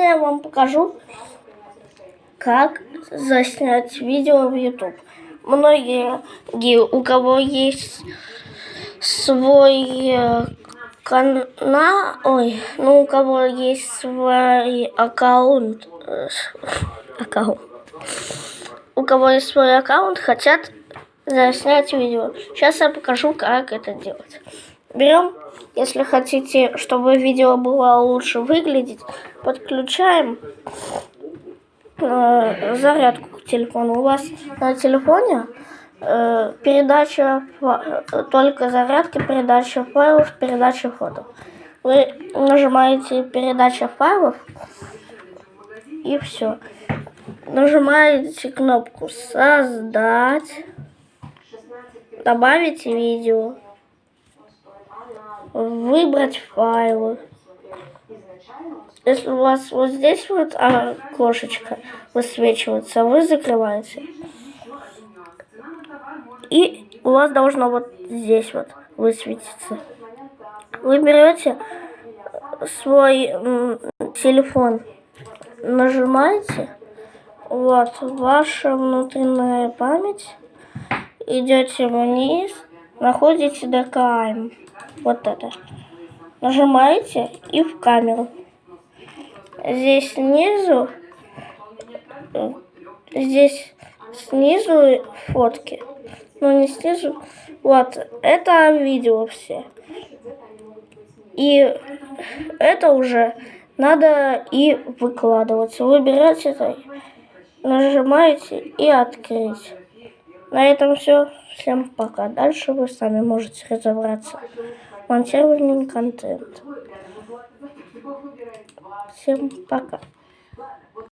Сегодня я вам покажу, как заснять видео в YouTube. Многие, у кого есть свой э, канал, ой, ну у кого есть свой аккаунт, э, аккаунт, у кого есть свой аккаунт, хотят заснять видео. Сейчас я покажу, как это делать. Берем, если хотите, чтобы видео было лучше выглядеть, подключаем э, зарядку к телефону. У вас на телефоне э, передача, только зарядки, передача файлов, передача фото. Вы нажимаете передача файлов и все. Нажимаете кнопку создать, добавить видео выбрать файлы. Если у вас вот здесь вот окошечко высвечивается, вы закрываете. И у вас должно вот здесь вот высветиться. Вы берете свой телефон, нажимаете, вот, ваша внутренняя память, идете вниз, находите ДКМ вот это. Нажимаете и в камеру. Здесь снизу, здесь снизу фотки. Ну не снизу, вот, это видео все. И это уже надо и выкладываться. Выбираете это, нажимаете и открыть. На этом все. Всем пока. Дальше вы сами можете разобраться. Монтирование контент. Всем пока.